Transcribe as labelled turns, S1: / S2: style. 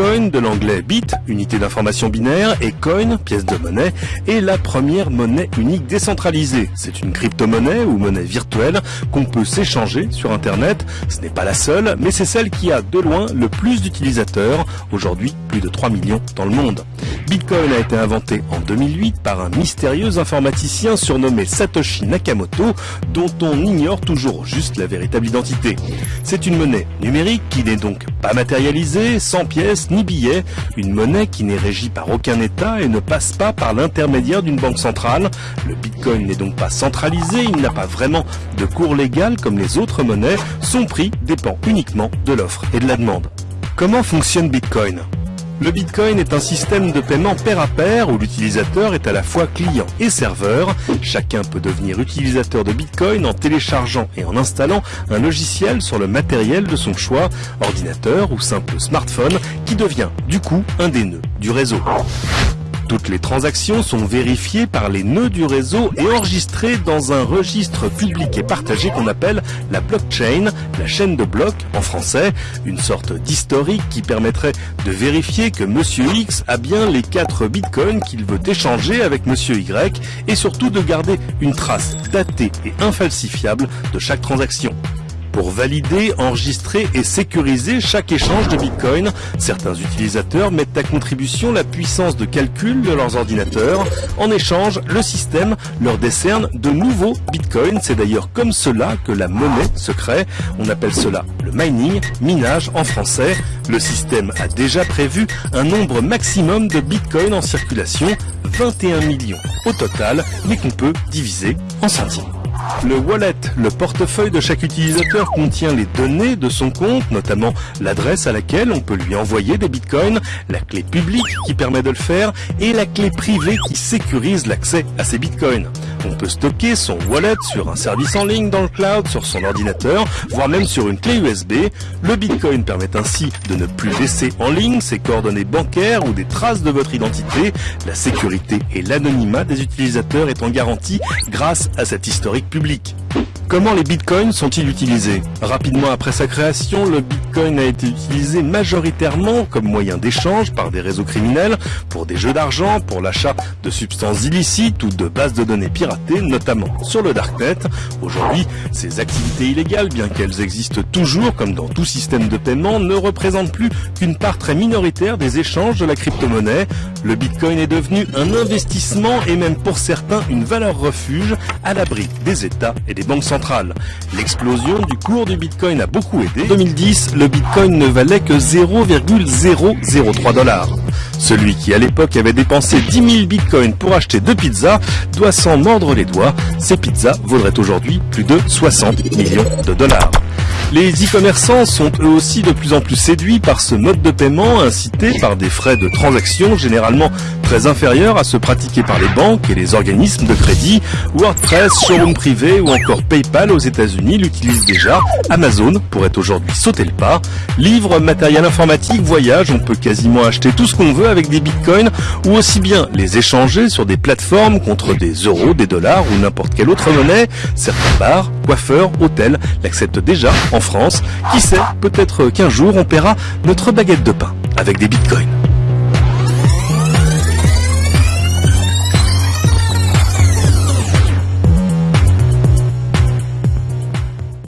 S1: Bitcoin, de l'anglais bit, unité d'information binaire, et coin, pièce de monnaie, est la première monnaie unique décentralisée. C'est une crypto-monnaie ou monnaie virtuelle qu'on peut s'échanger sur Internet. Ce n'est pas la seule, mais c'est celle qui a de loin le plus d'utilisateurs, aujourd'hui plus de 3 millions dans le monde. Bitcoin a été inventé en 2008 par un mystérieux informaticien surnommé Satoshi Nakamoto, dont on ignore toujours juste la véritable identité. C'est une monnaie numérique qui n'est donc pas matérialisée, sans pièces ni billets, une monnaie qui n'est régie par aucun État et ne passe pas par l'intermédiaire d'une banque centrale. Le Bitcoin n'est donc pas centralisé, il n'a pas vraiment de cours légal comme les autres monnaies, son prix dépend uniquement de l'offre et de la demande. Comment fonctionne Bitcoin? Le Bitcoin est un système de paiement pair à pair où l'utilisateur est à la fois client et serveur. Chacun peut devenir utilisateur de Bitcoin en téléchargeant et en installant un logiciel sur le matériel de son choix, ordinateur ou simple smartphone, qui devient du coup un des nœuds du réseau. Les transactions sont vérifiées par les nœuds du réseau et enregistrées dans un registre public et partagé qu'on appelle la blockchain, la chaîne de blocs en français, une sorte d'historique qui permettrait de vérifier que Monsieur X a bien les 4 bitcoins qu'il veut échanger avec Monsieur Y et surtout de garder une trace datée et infalsifiable de chaque transaction. Pour valider, enregistrer et sécuriser chaque échange de Bitcoin, certains utilisateurs mettent à contribution la puissance de calcul de leurs ordinateurs. En échange, le système leur décerne de nouveaux Bitcoins. C'est d'ailleurs comme cela que la monnaie se crée. On appelle cela le mining, minage en français. Le système a déjà prévu un nombre maximum de Bitcoin en circulation, 21 millions au total, mais qu'on peut diviser en centimes. Le wallet, le portefeuille de chaque utilisateur contient les données de son compte, notamment l'adresse à laquelle on peut lui envoyer des bitcoins, la clé publique qui permet de le faire et la clé privée qui sécurise l'accès à ces bitcoins. On peut stocker son wallet sur un service en ligne dans le cloud, sur son ordinateur, voire même sur une clé USB. Le bitcoin permet ainsi de ne plus laisser en ligne ses coordonnées bancaires ou des traces de votre identité. La sécurité et l'anonymat des utilisateurs étant garantis grâce à cet historique public. Comment les bitcoins sont-ils utilisés? Rapidement après sa création, le bitcoin a été utilisé majoritairement comme moyen d'échange par des réseaux criminels pour des jeux d'argent, pour l'achat de substances illicites ou de bases de données notamment sur le darknet. Aujourd'hui, ces activités illégales, bien qu'elles existent toujours comme dans tout système de paiement, ne représentent plus qu'une part très minoritaire des échanges de la crypto-monnaie. Le bitcoin est devenu un investissement et même pour certains une valeur refuge à l'abri des États et des banques centrales. L'explosion du cours du Bitcoin a beaucoup aidé. En 2010, le Bitcoin ne valait que 0,003 dollars. Celui qui à l'époque avait dépensé 10 000 bitcoins pour acheter deux pizzas doit s'en mordre les doigts. Ces pizzas vaudraient aujourd'hui plus de 60 millions de dollars. Les e-commerçants sont eux aussi de plus en plus séduits par ce mode de paiement incité par des frais de transaction généralement très inférieurs à ceux pratiqués par les banques et les organismes de crédit. WordPress, showroom privé ou encore PayPal aux États-Unis l'utilisent déjà. Amazon pourrait aujourd'hui sauter le pas. Livres, matériel informatique, voyage, on peut quasiment acheter tout ce qu'on veut avec des bitcoins ou aussi bien les échanger sur des plateformes contre des euros, des dollars ou n'importe quelle autre monnaie. Certains bars, coiffeurs, hôtels l'acceptent déjà France. Qui sait, peut-être qu'un jour on paiera notre baguette de pain avec des bitcoins.